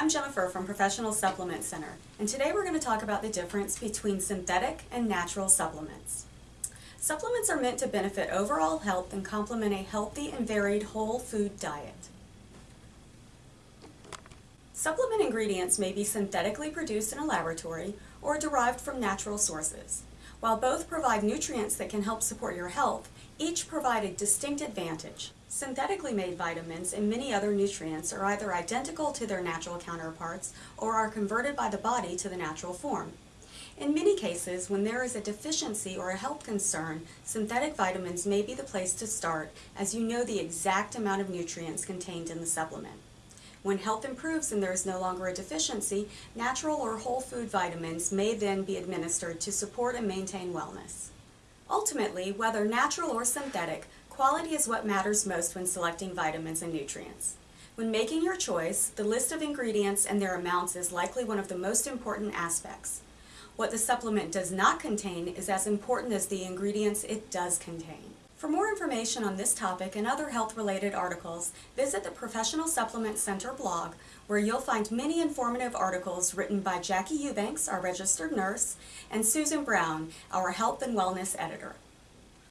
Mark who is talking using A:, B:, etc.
A: I'm Jennifer from Professional Supplement Center, and today we're going to talk about the difference between synthetic and natural supplements. Supplements are meant to benefit overall health and complement a healthy and varied whole food diet. Supplement ingredients may be synthetically produced in a laboratory or derived from natural sources. While both provide nutrients that can help support your health, each provide a distinct advantage. Synthetically made vitamins and many other nutrients are either identical to their natural counterparts or are converted by the body to the natural form. In many cases, when there is a deficiency or a health concern, synthetic vitamins may be the place to start as you know the exact amount of nutrients contained in the supplement. When health improves and there is no longer a deficiency, natural or whole food vitamins may then be administered to support and maintain wellness. Ultimately, whether natural or synthetic, quality is what matters most when selecting vitamins and nutrients. When making your choice, the list of ingredients and their amounts is likely one of the most important aspects. What the supplement does not contain is as important as the ingredients it does contain. For more information on this topic and other health-related articles, visit the Professional Supplement Center blog, where you'll find many informative articles written by Jackie Eubanks, our registered nurse, and Susan Brown, our health and wellness editor.